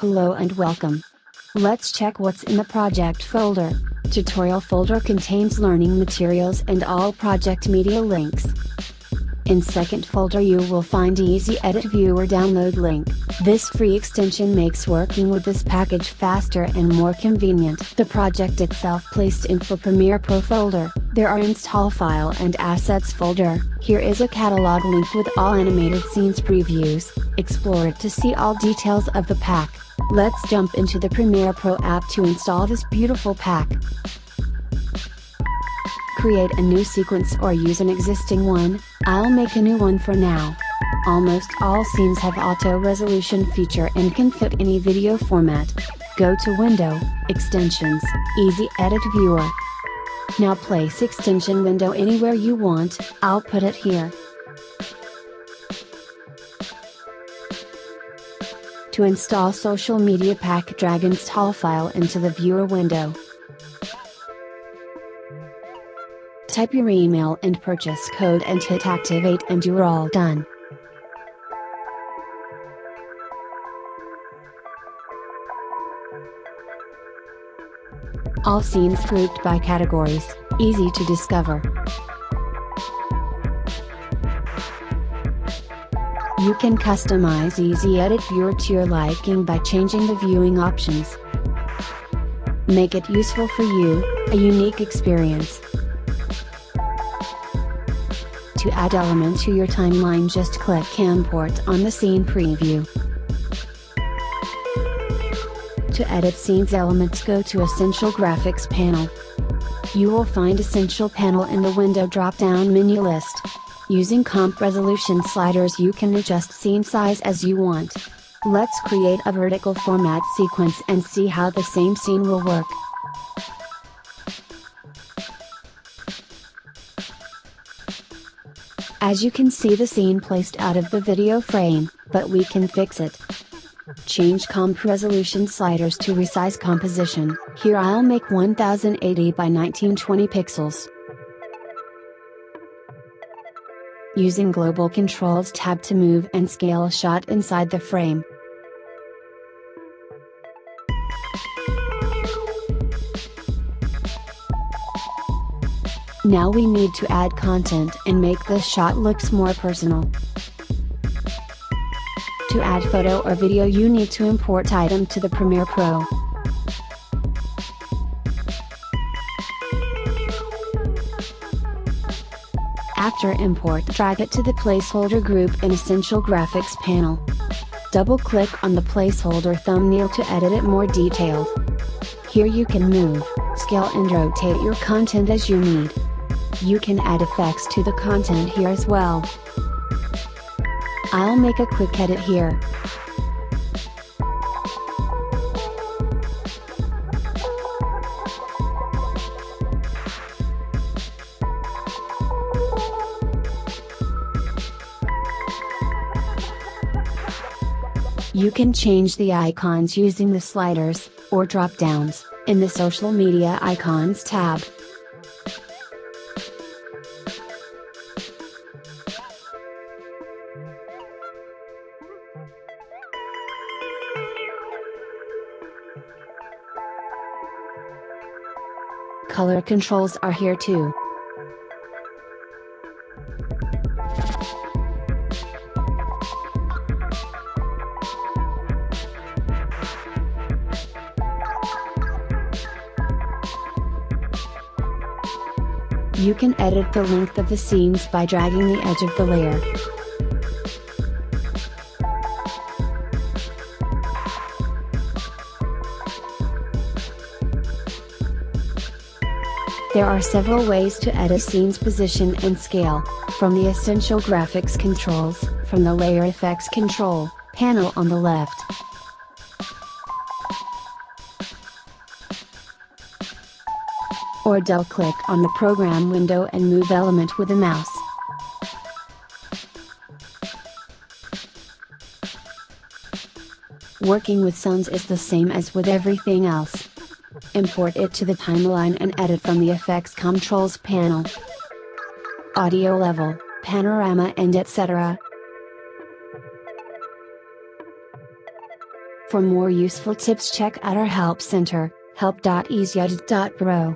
Hello and welcome. Let's check what's in the project folder. Tutorial folder contains learning materials and all project media links. In second folder you will find Easy Edit Viewer download link. This free extension makes working with this package faster and more convenient. The project itself placed in for Premiere Pro folder. There are install file and assets folder. Here is a catalog link with all animated scenes previews. Explore it to see all details of the pack. Let's jump into the Premiere Pro app to install this beautiful pack create a new sequence or use an existing one, I'll make a new one for now. Almost all scenes have auto resolution feature and can fit any video format. Go to Window, Extensions, Easy Edit Viewer. Now place extension window anywhere you want, I'll put it here. To install social media pack drag install file into the viewer window. Type your email and purchase code and hit activate and you're all done. All scenes grouped by categories, easy to discover. You can customize Easy Edit Viewer to your liking by changing the viewing options. Make it useful for you, a unique experience. To add element to your timeline just click import on the scene preview. To edit scenes elements go to Essential Graphics panel. You will find Essential panel in the window drop-down menu list. Using comp resolution sliders you can adjust scene size as you want. Let's create a vertical format sequence and see how the same scene will work. As you can see the scene placed out of the video frame, but we can fix it. Change comp resolution sliders to resize composition, here I'll make 1080 by 1920 pixels. Using Global Controls tab to move and scale shot inside the frame. Now we need to add content and make the shot looks more personal. To add photo or video you need to import item to the Premiere Pro. After import drag it to the placeholder group in Essential Graphics panel. Double click on the placeholder thumbnail to edit it more detailed. Here you can move, scale and rotate your content as you need. You can add effects to the content here as well. I'll make a quick edit here. You can change the icons using the sliders, or drop downs, in the Social Media Icons tab. Color controls are here too. You can edit the length of the scenes by dragging the edge of the layer. There are several ways to edit scene's position and scale, from the essential graphics controls, from the layer effects control, panel on the left. Or double click on the program window and move element with a mouse. Working with sounds is the same as with everything else import it to the timeline and edit from the effects controls panel. Audio level, panorama and etc. For more useful tips check out our help center, help.easyedit.pro.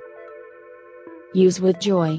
Use with joy.